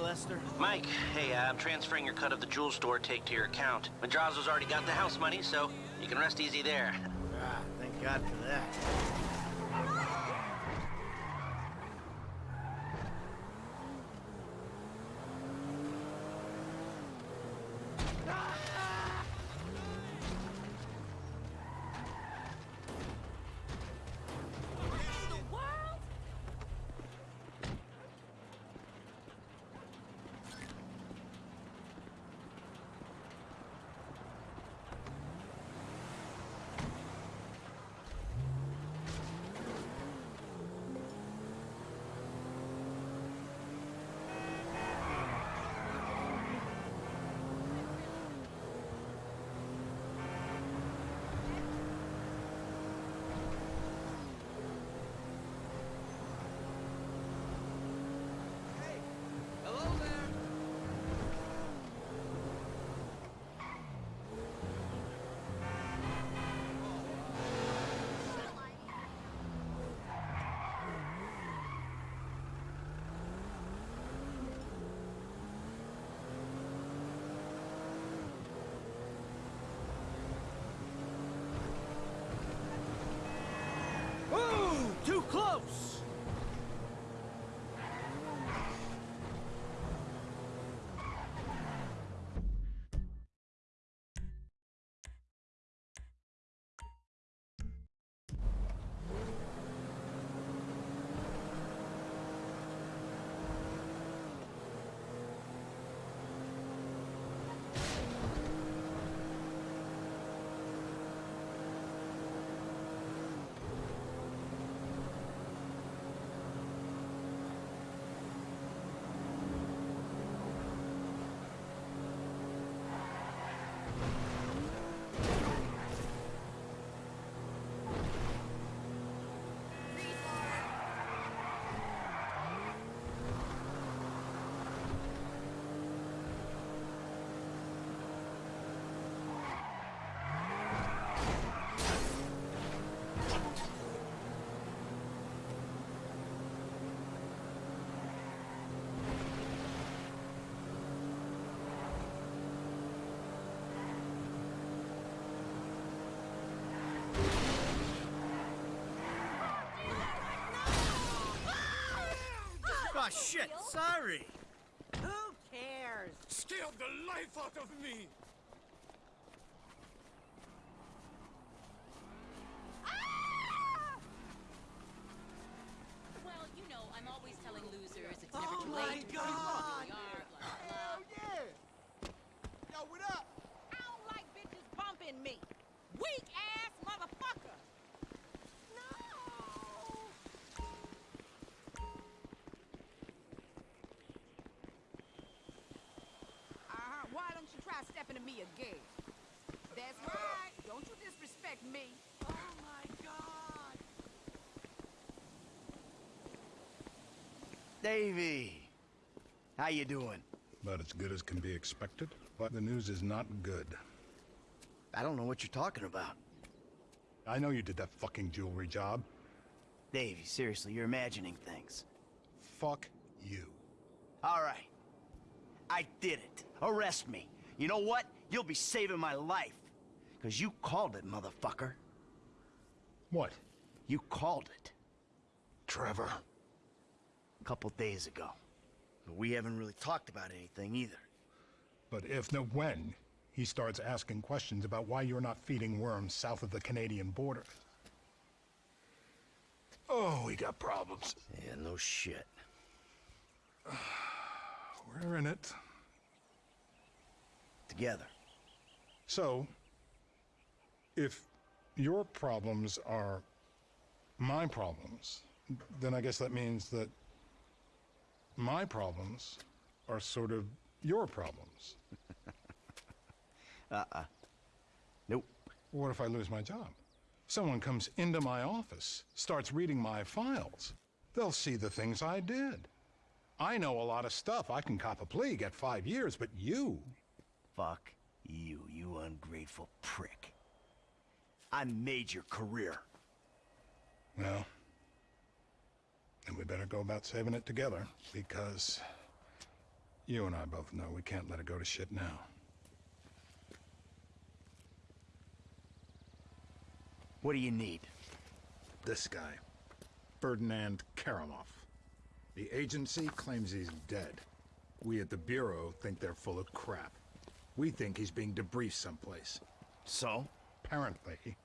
Lester. Mike, hey, uh, I'm transferring your cut of the jewel store take to your account. Madrazo's already got the house money, so you can rest easy there. Ah, thank God for that. Oh, shit, sorry. Who cares? Scared the life out of me! Well, you know, I'm always telling losers it's never Oh too my late. to God. prove who they are, blah, blah, Hell blah. yeah! Yo, what up? I don't like bitches bumping me. Weak ass motherfucker. No. Uh-huh. Why don't you try stepping to me again? That's right. Don't you disrespect me. Oh my God. Davey, how you doing? About as good as can be expected, but the news is not good. I don't know what you're talking about. I know you did that fucking jewelry job. Davey, seriously, you're imagining things. Fuck you. All right. I did it. Arrest me. You know what? You'll be saving my life. Because you called it, motherfucker. What? You called it. Trevor. A couple days ago. But we haven't really talked about anything either. But if, no, when, he starts asking questions about why you're not feeding worms south of the Canadian border. Oh, we got problems. Yeah, no shit. We're in it. Together. So, if your problems are my problems, then I guess that means that my problems are sort of your problems. Uh-uh. Nope. What if I lose my job? Someone comes into my office, starts reading my files. They'll see the things I did. I know a lot of stuff. I can cop a plea, get five years, but you. Fuck you, you ungrateful prick. I made your career. Well, then we better go about saving it together, because You and I both know we can't let it go to shit now. What do you need? This guy, Ferdinand Kerimov. The agency claims he's dead. We at the Bureau think they're full of crap. We think he's being debriefed someplace. So? Apparently,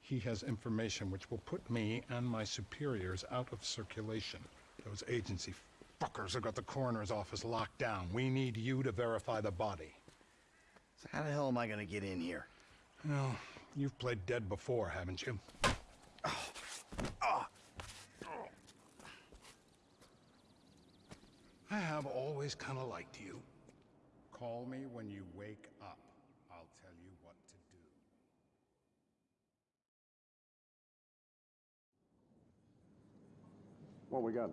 he has information which will put me and my superiors out of circulation. Those agency fuckers have got the coroner's office locked down. We need you to verify the body. So how the hell am I gonna get in here? Well, you've played dead before, haven't you? I have always kind of liked you. Call me when you wake up. I'll tell you what to do. What we got?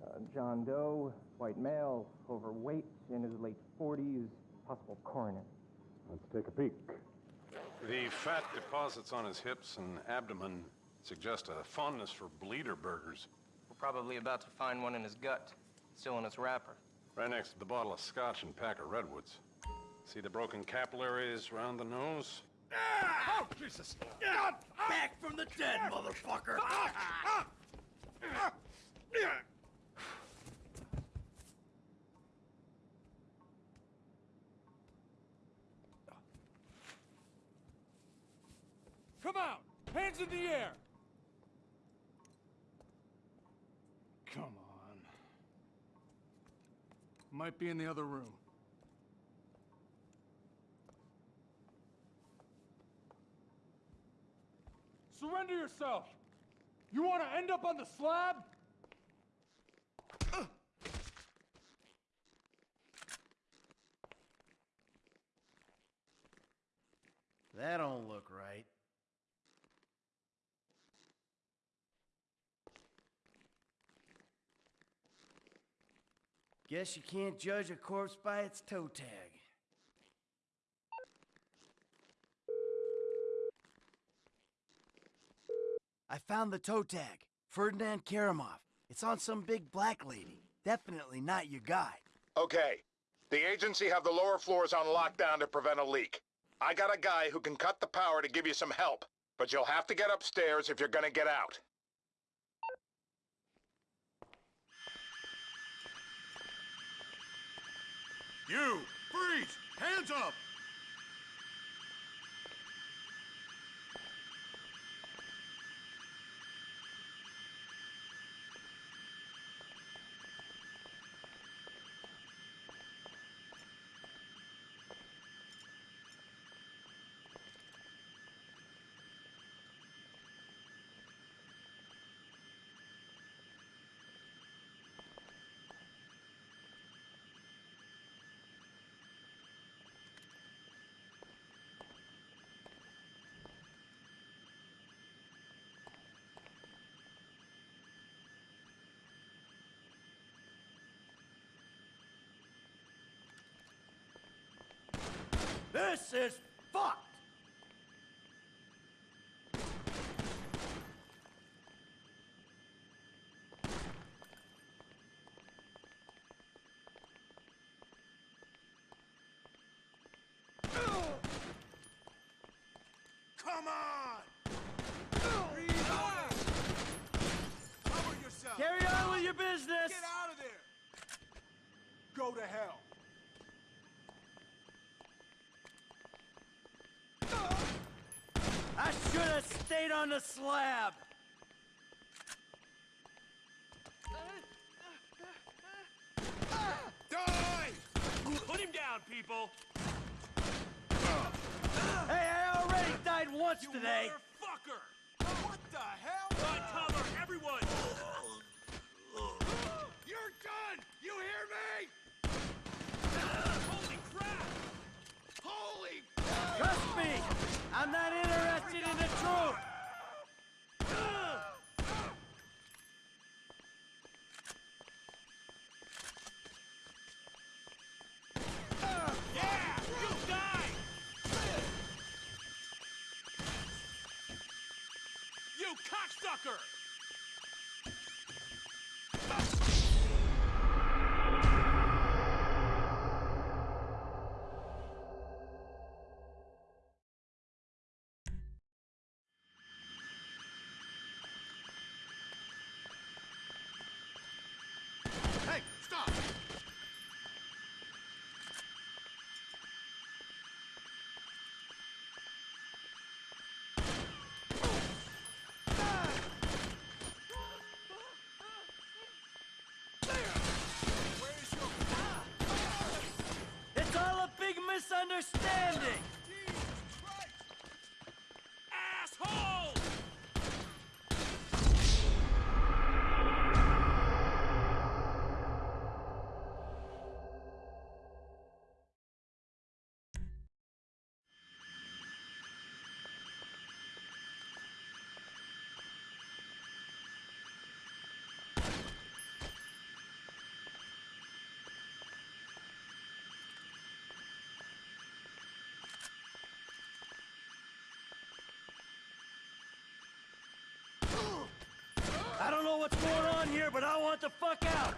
Uh, John Doe, white male, overweight, in his late 40s, possible coroner. Let's take a peek. The fat deposits on his hips and abdomen suggest a fondness for bleeder burgers. We're probably about to find one in his gut, still in its wrapper. Right next to the bottle of scotch and pack of redwoods. See the broken capillaries around the nose? Ah! Oh, Jesus! Back from the dead, ah! motherfucker! Ah! Ah! Come out! Hands in the air! Come on. Might be in the other room. Surrender yourself! You want to end up on the slab? That don't look right. Guess you can't judge a corpse by its toe tag. I found the toe tag. Ferdinand Kerimov. It's on some big black lady. Definitely not your guy. Okay. The agency have the lower floors on lockdown to prevent a leak. I got a guy who can cut the power to give you some help, but you'll have to get upstairs if you're gonna get out. You! Freeze! Hands up! This is fucked! Come on! Breathe! Cover yourself! Carry on with your business! Get out of there! Go to hell! I should have stayed on the slab! Die! Put him down, people! Hey, I already died once today! Motherfucker! What the hell? Find cover, everyone! You're done! You hear me? cocksucker! understanding! You cocksucker! fuck out!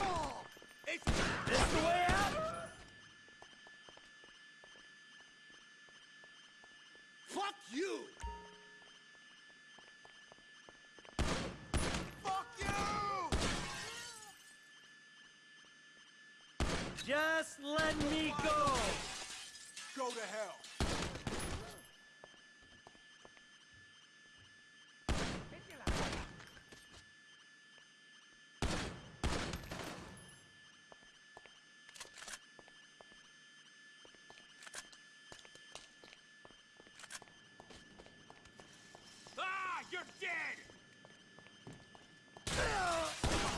Oh, it's This the way out? fuck you! Fuck you! Just let me go! Go to hell. Ah, you're dead!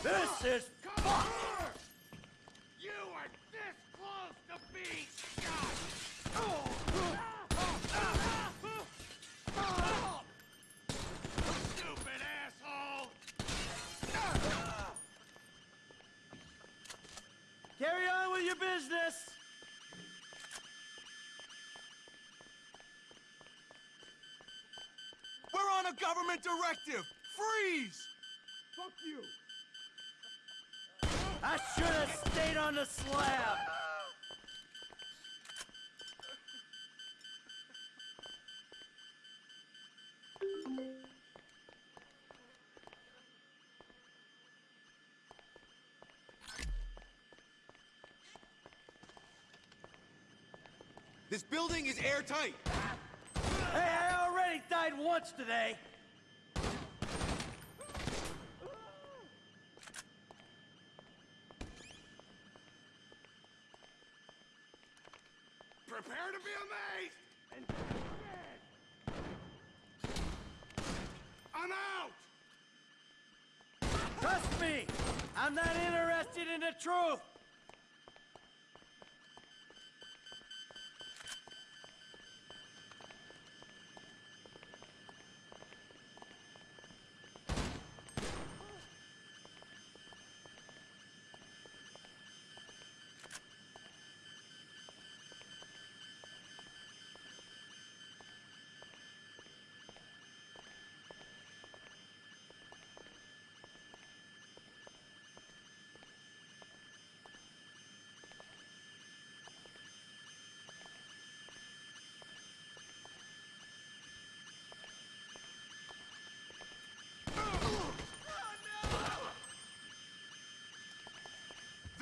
This is fucked! You are this close to being Stupid asshole! Carry on with your business! We're on a government directive! Freeze! Fuck you! I should have stayed on the slab! This building is airtight! Hey, I already died once today!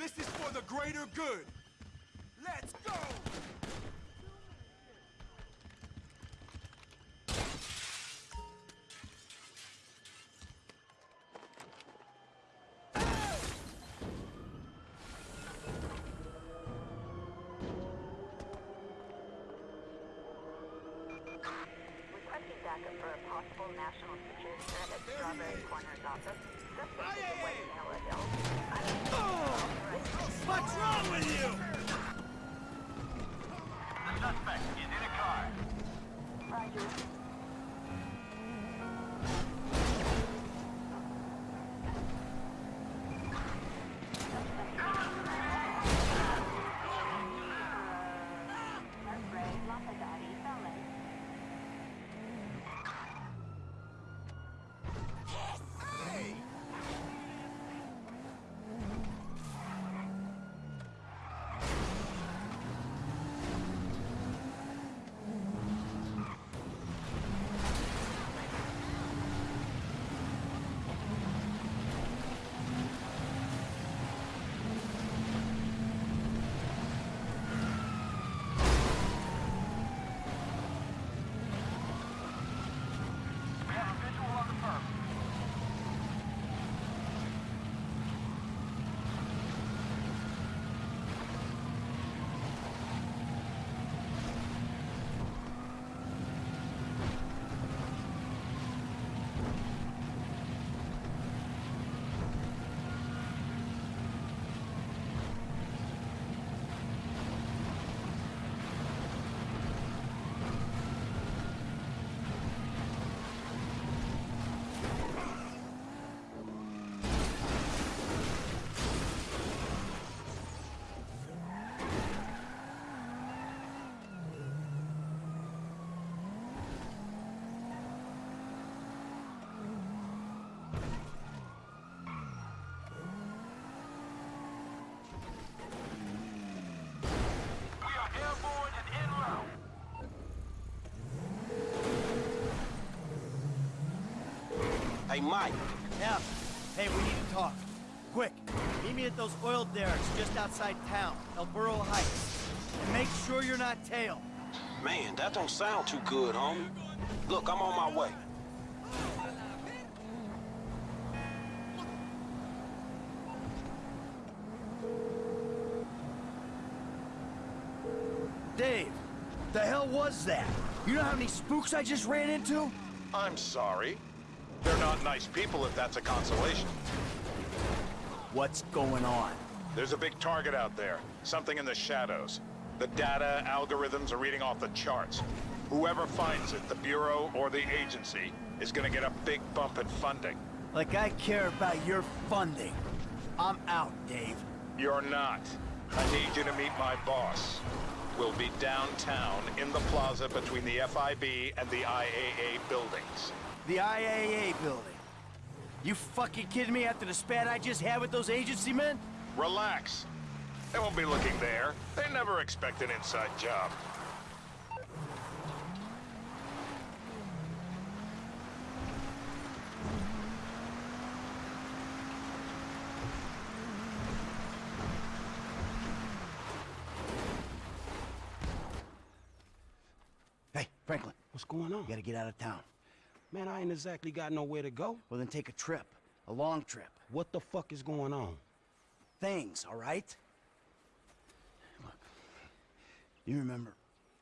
This is for the greater good! Let's go! Mike. Yeah. Hey, we need to talk. Quick. Meet me at those oil derricks just outside town, El Burro Heights. And make sure you're not tailed. Man, that don't sound too good, homie. Look, I'm on my way. Dave, the hell was that? You know how many spooks I just ran into? I'm sorry. They're not nice people if that's a consolation. What's going on? There's a big target out there. Something in the shadows. The data algorithms are reading off the charts. Whoever finds it, the Bureau or the agency, is gonna get a big bump in funding. Like I care about your funding. I'm out, Dave. You're not. I need you to meet my boss. We'll be downtown in the plaza between the FIB and the IAA buildings. The IAA building. You fucking kidding me after the spat I just had with those agency men? Relax. They won't be looking there. They never expect an inside job. Hey, Franklin, What's going on? you gotta get out of town. Man, I ain't exactly got nowhere to go. Well, then take a trip. A long trip. What the fuck is going on? Things, all right? Look, you remember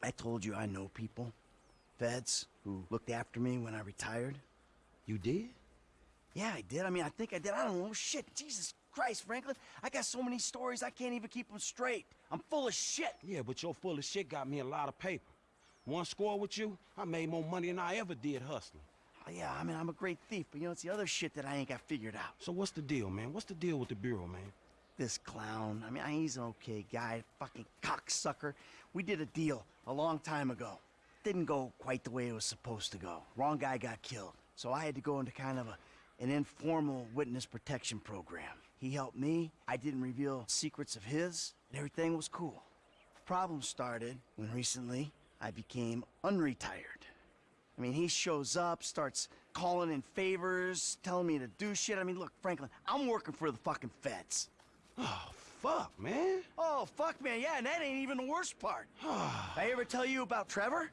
I told you I know people, feds, who looked after me when I retired? You did? Yeah, I did. I mean, I think I did. I don't know. Shit, Jesus Christ, Franklin. I got so many stories, I can't even keep them straight. I'm full of shit. Yeah, but your full of shit got me a lot of paper. One score with you, I made more money than I ever did hustling. Oh, yeah, I mean, I'm a great thief, but you know, it's the other shit that I ain't got figured out. So what's the deal, man? What's the deal with the Bureau, man? This clown, I mean, he's an okay guy, fucking cocksucker. We did a deal a long time ago. Didn't go quite the way it was supposed to go. Wrong guy got killed. So I had to go into kind of a, an informal witness protection program. He helped me, I didn't reveal secrets of his, and everything was cool. The Problem started when recently I became unretired. I mean, he shows up, starts calling in favors, telling me to do shit. I mean, look, Franklin, I'm working for the fucking feds. Oh, fuck, man. Oh, fuck, man, yeah, and that ain't even the worst part. I ever tell you about Trevor?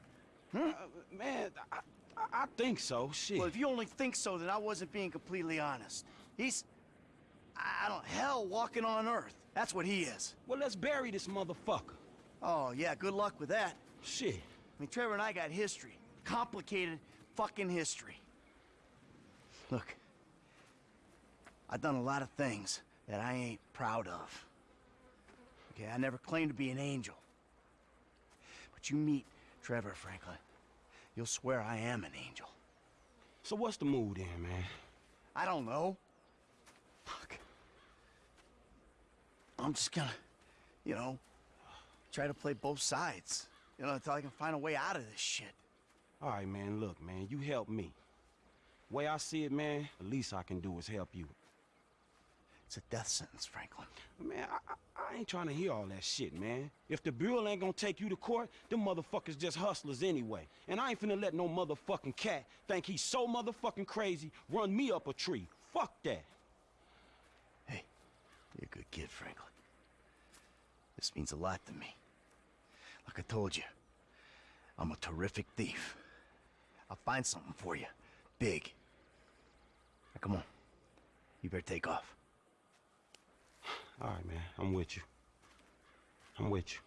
Uh, man, I, I, I think so. Shit. Well, if you only think so, then I wasn't being completely honest. He's, I I don't, hell walking on Earth. That's what he is. well, let's bury this motherfucker. Oh, yeah, good luck with that. Shit. I mean, Trevor and I got history. Complicated fucking history. Look, I've done a lot of things that I ain't proud of. Okay, I never claimed to be an angel. But you meet Trevor Franklin, you'll swear I am an angel. So what's the mood then, man? I don't know. Fuck. I'm just gonna, you know, try to play both sides. You know, until I can find a way out of this shit. All right, man, look, man, you help me. Way I see it, man, the least I can do is help you. It's a death sentence, Franklin. Man, I, I, I ain't trying to hear all that shit, man. If the Bureau ain't gonna take you to court, them motherfuckers just hustlers anyway. And I ain't finna let no motherfucking cat think he's so motherfucking crazy run me up a tree. Fuck that. Hey, you're a good kid, Franklin. This means a lot to me. Like I told you, I'm a terrific thief. I'll find something for you. Big. Now, come on. You better take off. All right, man, I'm with you. I'm with you.